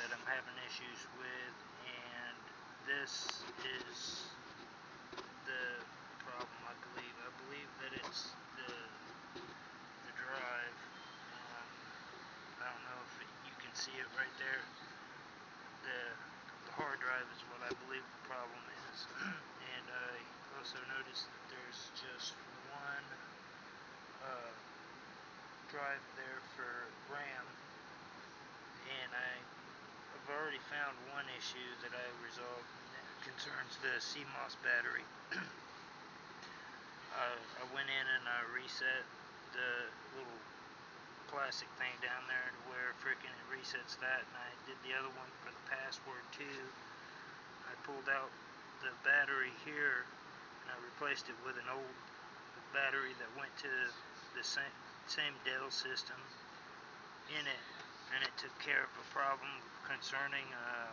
that I'm having issues with, and this is the problem, I believe. I believe that it's the the drive. Um, I don't know if it, you can see it right there. The the hard drive is what I believe the problem is, and I also noticed that there's just one uh, drive there for RAM, and I have already found one issue that I resolved, that concerns the CMOS battery. uh, I went in and I reset the little plastic thing down there to where freaking it resets that, and I did the other one for the password too. I pulled out the battery here and I replaced it with an old battery that went to the same, same Dell system in it and it took care of a problem concerning uh,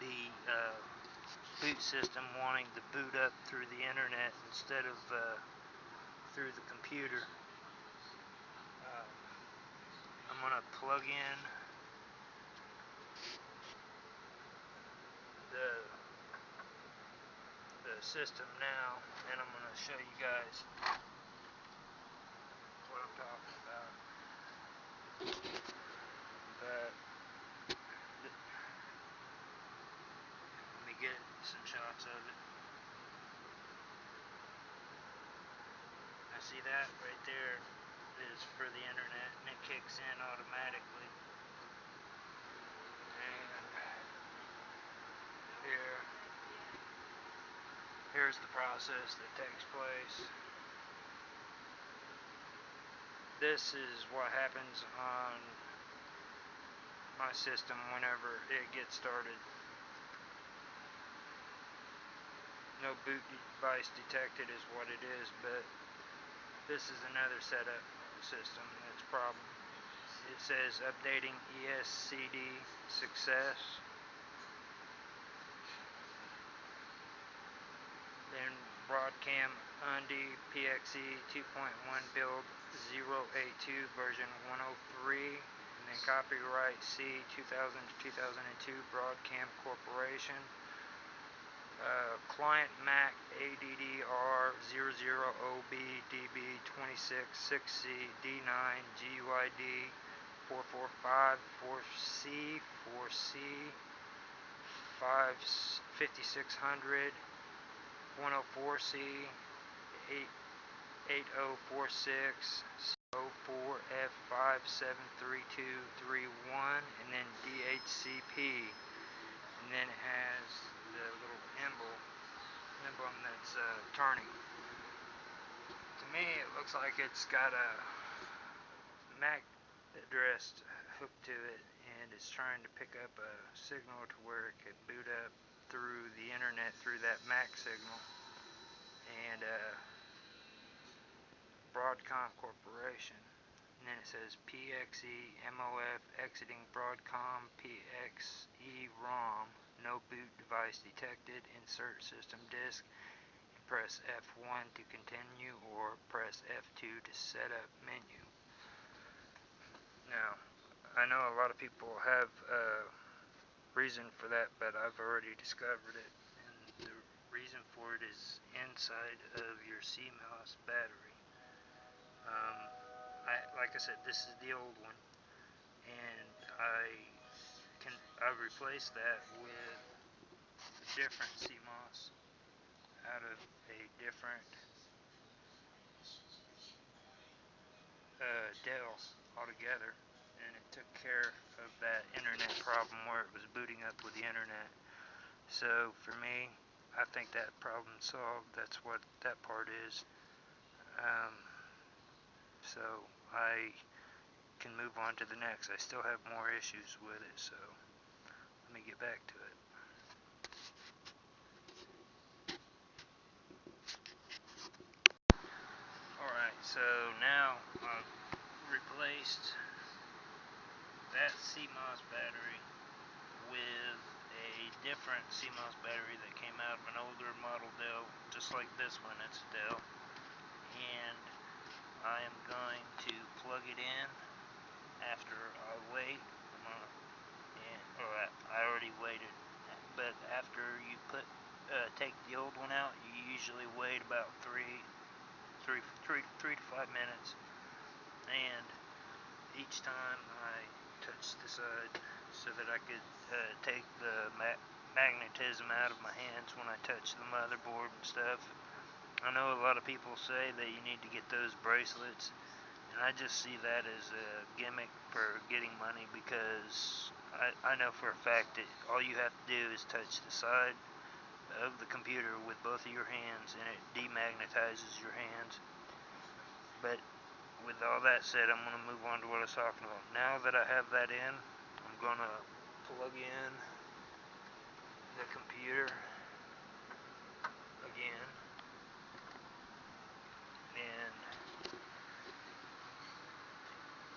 the uh, boot system wanting to boot up through the internet instead of uh, through the computer. Uh, I'm going to plug in the the system now and I'm going to show you guys what I'm talking about. But let me get some shots of it. I see that right there is for the internet and it kicks in automatically. And here here's the process that takes place. This is what happens on my system whenever it gets started. No boot device detected is what it is, but this is another setup system that's problem. It says updating ESCD success. Then Broadcom UNDI PXE 2.1 build 082 version 103 and then copyright C 2000 to 2002 Broadcom Corporation uh, client Mac ADDR 00OB DB 26 6C D9 GUID 445 4C 4C 5 5600 104C 8 8046 04F573231 and then DHCP and then it has the little emblem emblem that's uh, turning. To me it looks like it's got a MAC address hooked to it and it's trying to pick up a signal to where it could boot up through the internet through that MAC signal and uh, Broadcom Corporation. And then it says PXE MOF exiting Broadcom PXE ROM no boot device detected insert system disk press F1 to continue or press F2 to set up menu now I know a lot of people have a reason for that, but I've already discovered it. And the reason for it is inside of your CMOS battery. Um, I, like I said, this is the old one, and I can I replaced that with a different CMOS out of a different uh, Dell altogether and it took care of that internet problem where it was booting up with the internet. So for me, I think that problem solved. That's what that part is. Um, so I can move on to the next. I still have more issues with it, so me get back to it. Alright, so now I've replaced that CMOS battery with a different CMOS battery that came out of an older model Dell, just like this one, it's Dell. And I am going to plug it in after I wait or I, already waited. But after you put uh, take the old one out, you usually wait about three, three, three, three to five minutes, and each time I touched the side so that I could uh, take the ma- magnetism out of my hands when I touch the motherboard and stuff. I know a lot of people say that you need to get those bracelets, and I just see that as a gimmick for getting money because I, I know for a fact that all you have to do is touch the side of the computer with both of your hands and it demagnetizes your hands. But with all that said, I'm going to move on to what I was talking about. Now that I have that in, I'm going to plug in the computer again and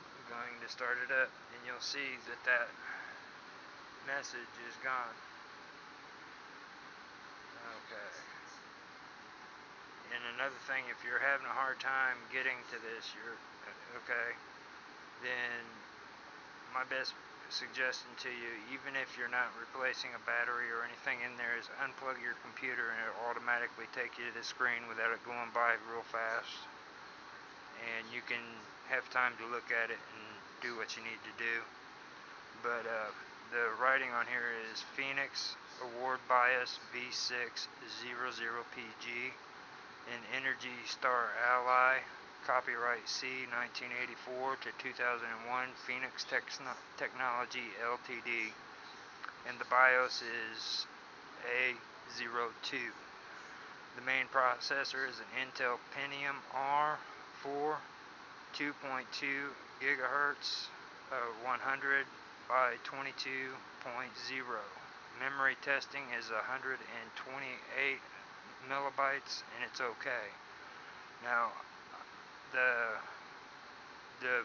I'm going to start it up and you'll see that that message is gone. Okay. And another thing, if you're having a hard time getting to this, you're okay, then my best suggestion to you, even if you're not replacing a battery or anything in there, is unplug your computer and it'll automatically take you to the screen without it going by real fast. And you can have time to look at it and do what you need to do. But uh, the writing on here is Phoenix Award BIOS V600PG and Energy Star Ally Copyright C 1984 to 2001 Phoenix Technology Ltd. And the BIOS is A02. The main processor is an Intel Pentium R4 2.2 gigahertz of 100 by 22.0. Memory testing is 128 millibytes and it's okay. Now the the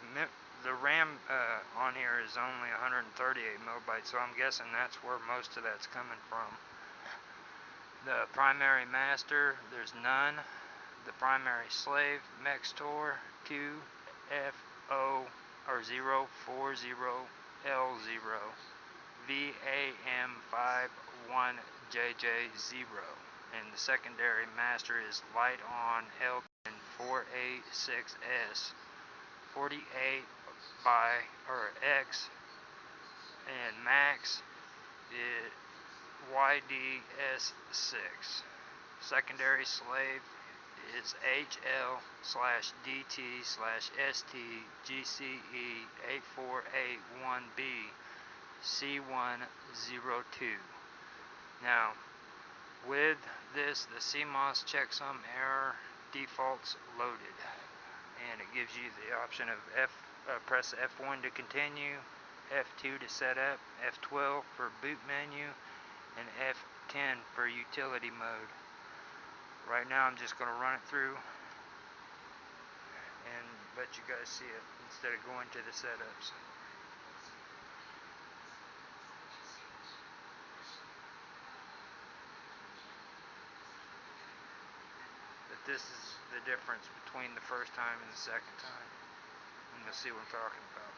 the RAM uh, on here is only 138 millibytes, so I'm guessing that's where most of that's coming from. The primary master, there's none. The primary slave, Maxtor QFO or 040L0 VAM51JJ0 and the secondary master is LITE-ON L 486S 48 by or X. And max is YDS6 secondary slave is HL slash DT slash ST GCE 8481B C102 now with this the CMOS checksum error defaults loaded. And it gives you the option of F uh, press F1 to continue F2 to set up F12 for boot menu and F10 for utility mode right now I'm just going to run it through and let you guys see it instead of going to the setups But this is the difference between the first time and the second time. And you'll see what I'm talking about.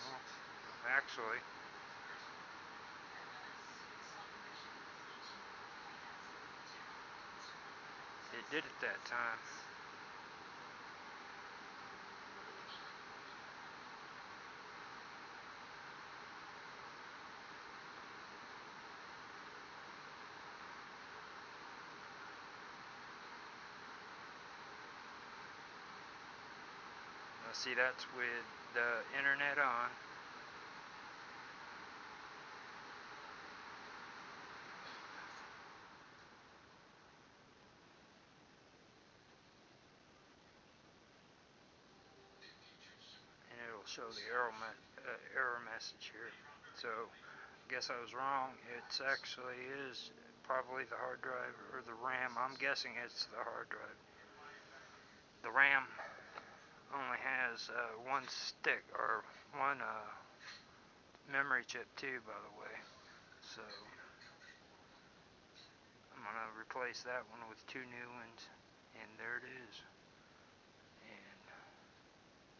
Well, actually, did it that time. see that's with the internet on. And it'll show the error, uh, error message here. So, I guess I was wrong. It's actually is probably the hard drive or the RAM. I'm guessing it's the hard drive. The RAM only has uh, one stick or one uh, memory chip too by the way so I'm gonna replace that one with two new ones and there it is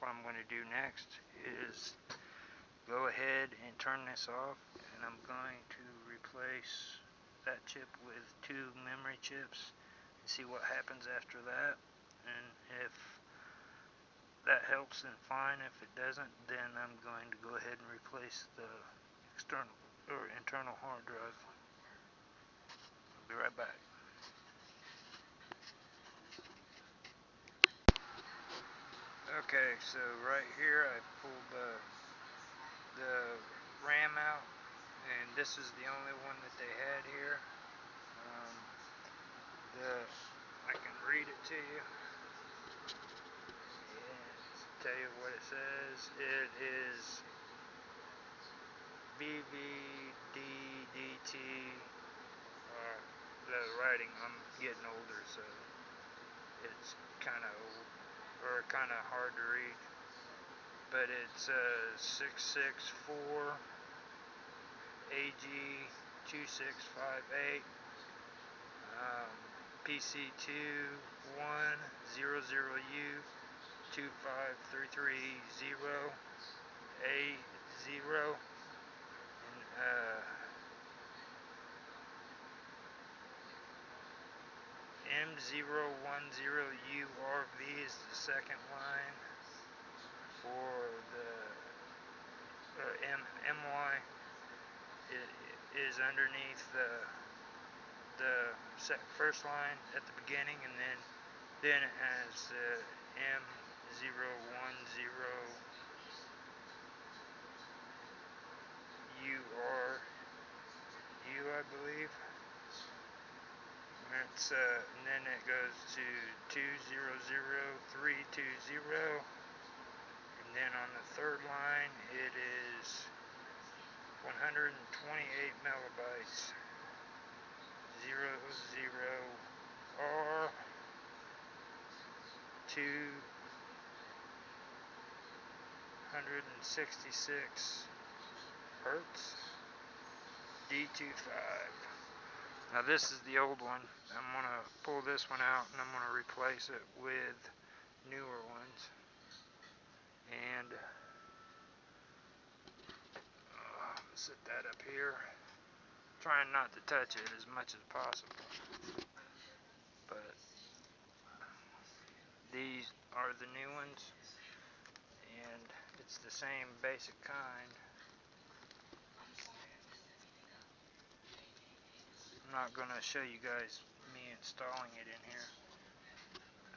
what I'm going to do next is go ahead and turn this off and I'm going to replace that chip with two memory chips and see what happens after that. And if that helps then fine if it doesn't then I'm going to go ahead and replace the external or internal hard drive. I'll be right back okay so right here I pulled the the RAM out and this is the only one that they had here um, the I can read it to you Yeah, tell you what it says. It is BVDDT. Uh, the writing, I'm getting older, so it's kind of or kind of hard to read. But it's uh, 664 AG 2658 um, PC2 100U 25330 A0 and uh, M010URV is the second line for the uh, M MY it is underneath the the first line at the beginning and then then it has uh, M zero one zero U R U I believe. Uh, and then it goes to two zero zero three two zero, and then on the third line it is 128 megabytes. Zero zero R two 166 hertz D25 now this is the old one. I'm gonna pull this one out and I'm gonna replace it with newer ones. And uh, set that up here. Trying not to touch it as much as possible. But these are the new ones and it's the same basic kind. Not going to show you guys me installing it in here.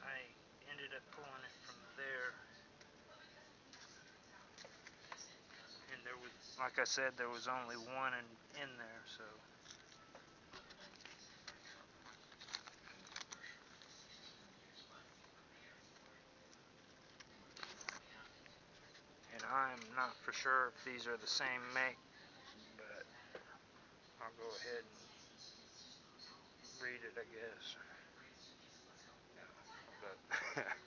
I ended up pulling it from there. And there was, like I said, there was only one in, in there, so. And I'm not for sure if these are the same make, but I'll go ahead and read it, I guess. But